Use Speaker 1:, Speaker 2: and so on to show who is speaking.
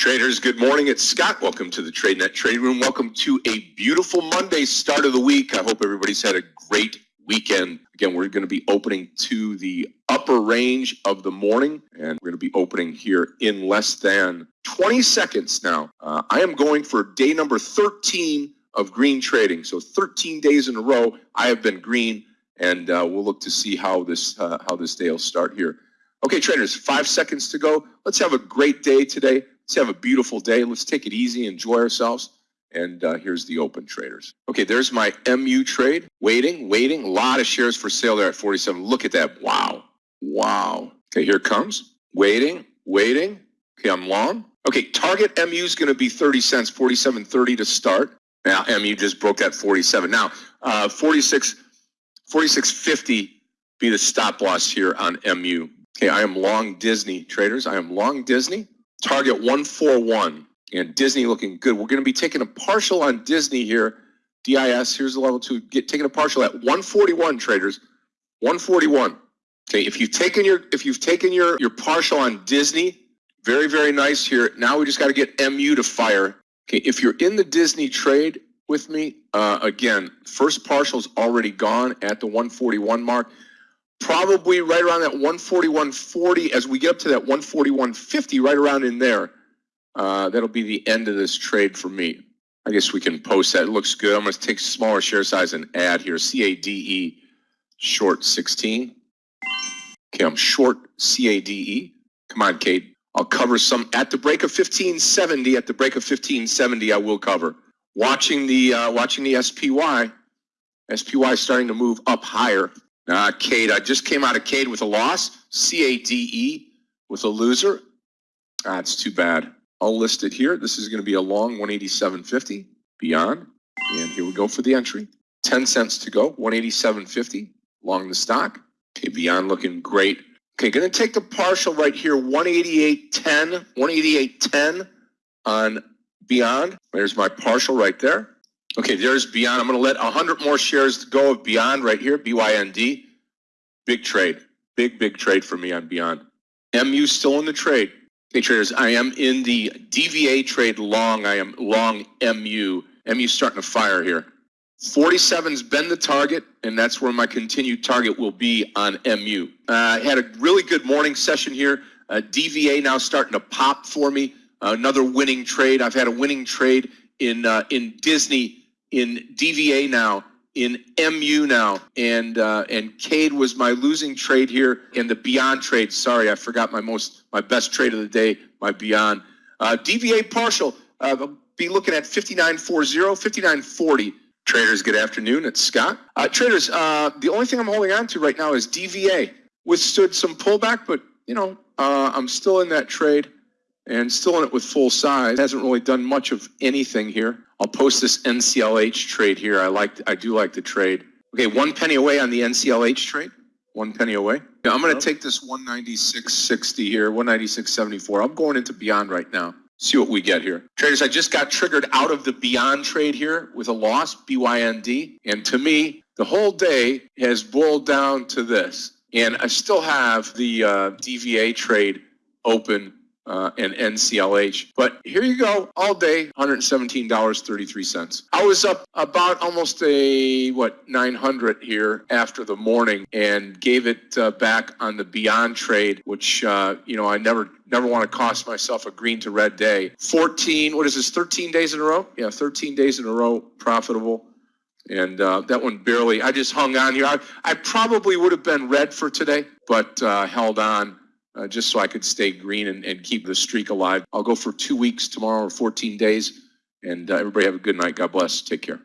Speaker 1: Traders, good morning. It's Scott. Welcome to the TradeNet Trading Room. Welcome to a beautiful Monday start of the week. I hope everybody's had a great weekend. Again, we're going to be opening to the upper range of the morning, and we're going to be opening here in less than 20 seconds now. Uh, I am going for day number 13 of green trading. So 13 days in a row, I have been green, and uh, we'll look to see how this uh, how this day will start here. Okay, traders, five seconds to go. Let's have a great day today. Let's have a beautiful day. Let's take it easy, enjoy ourselves. And uh, here's the open traders. Okay, there's my MU trade. Waiting, waiting. A lot of shares for sale there at 47. Look at that. Wow. Wow. Okay, here comes. Waiting, waiting. Okay, I'm long. Okay, target MU is going to be 30 cents, 47.30 to start. Now, MU just broke that 47. Now, uh, 46, 46.50 be the stop loss here on MU. Okay, I am long Disney traders. I am long Disney. Target 141 and Disney looking good. We're going to be taking a partial on Disney here. DIS, here's the level two. Get taking a partial at 141 traders. 141. Okay, if you've taken your if you've taken your your partial on Disney, very very nice here. Now we just got to get MU to fire. Okay, if you're in the Disney trade with me, uh, again, first partial's already gone at the 141 mark probably right around that 141.40 as we get up to that 141.50 right around in there uh, that'll be the end of this trade for me. I guess we can post that. It looks good. I'm going to take smaller share size and add here. Cade short 16 okay i'm short cade come on Cade. I'll cover some at the break of 1570 at the break of 1570 i will cover. Watching the uh, watching the spy spy starting to move up higher uh, Cade, I just came out of Cade with a loss. C-A-D-E with a loser. That's too bad. I'll list it here. This is going to be a long 187.50 beyond. And here we go for the entry. 10 cents to go, 187.50 long the stock. Okay, beyond looking great. Okay, going to take the partial right here, 188.10, 188.10 on beyond. There's my partial right there. Okay, there's Beyond. I'm going to let 100 more shares go of Beyond right here, BYND. Big trade. Big, big trade for me on Beyond. MU still in the trade. Hey, traders, I am in the DVA trade long. I am long MU. MU starting to fire here. 47's been the target, and that's where my continued target will be on MU. Uh, I had a really good morning session here. Uh, DVA now starting to pop for me. Uh, another winning trade. I've had a winning trade in uh, in Disney in DVA now, in MU now, and uh, and Cade was my losing trade here in the Beyond trade. Sorry, I forgot my most my best trade of the day, my Beyond. Uh, DVA partial, uh, be looking at 59.40, 59.40. Traders, good afternoon. It's Scott. Uh, traders, uh, the only thing I'm holding on to right now is DVA. Withstood some pullback, but you know, uh, I'm still in that trade and still in it with full size. Hasn't really done much of anything here. I'll post this NCLH trade here. I like, I do like the trade. Okay, one penny away on the NCLH trade. One penny away. Yeah, I'm going to take this 196.60 here, 196.74. I'm going into Beyond right now. See what we get here. Traders, I just got triggered out of the Beyond trade here with a loss, BYND. And to me, the whole day has boiled down to this. And I still have the uh, DVA trade open uh, and NCLH. But here you go, all day, $117.33. I was up about almost a, what, 900 here after the morning and gave it uh, back on the Beyond trade, which, uh, you know, I never never want to cost myself a green to red day. 14, what is this, 13 days in a row? Yeah, 13 days in a row profitable. And uh, that one barely, I just hung on here. I, I probably would have been red for today, but uh, held on uh, just so I could stay green and, and keep the streak alive. I'll go for two weeks tomorrow or 14 days. And uh, everybody have a good night. God bless. Take care.